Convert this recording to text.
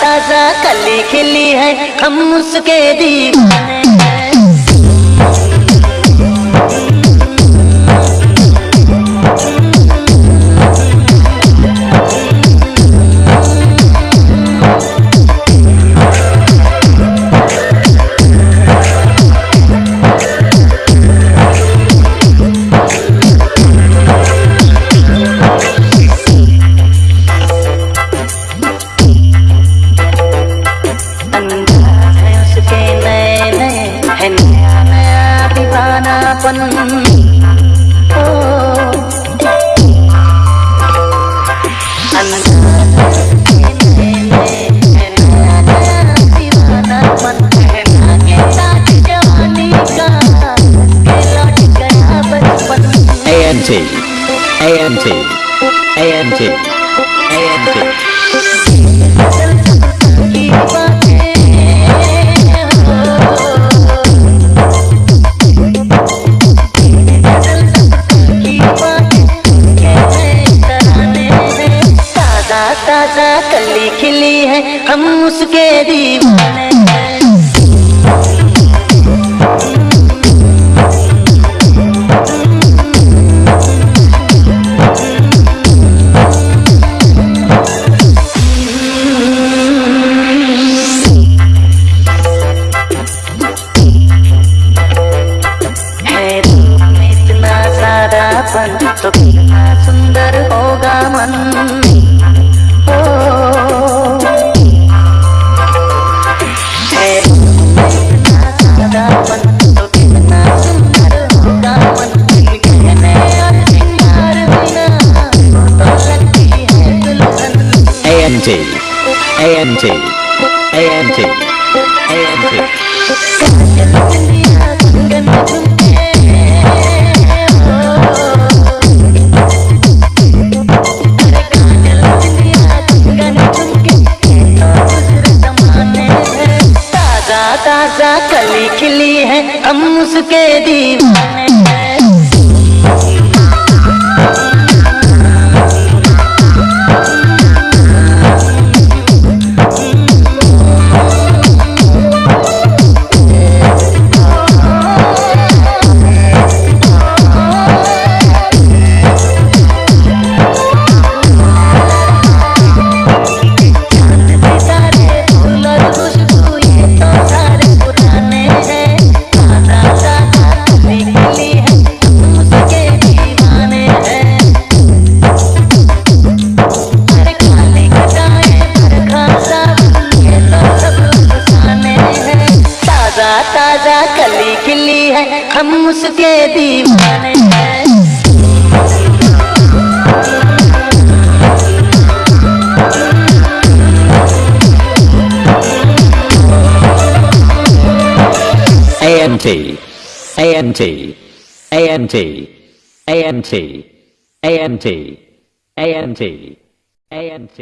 ताज़ा कली खिली है हम उसके दीवाने। अपनापन ओ AMT AMT AMT ताज़ा कली खिली है हम उसके दीवाने तो कितना सुंदर होगा मन। AMT AMT AMT AMT ताज़ा कली खिली है हम उसके दीवाने। ताज़ा ताज़ा कली खिली है हम उसके दीवाने AMT AMT AMT AMT AMT AMT AMT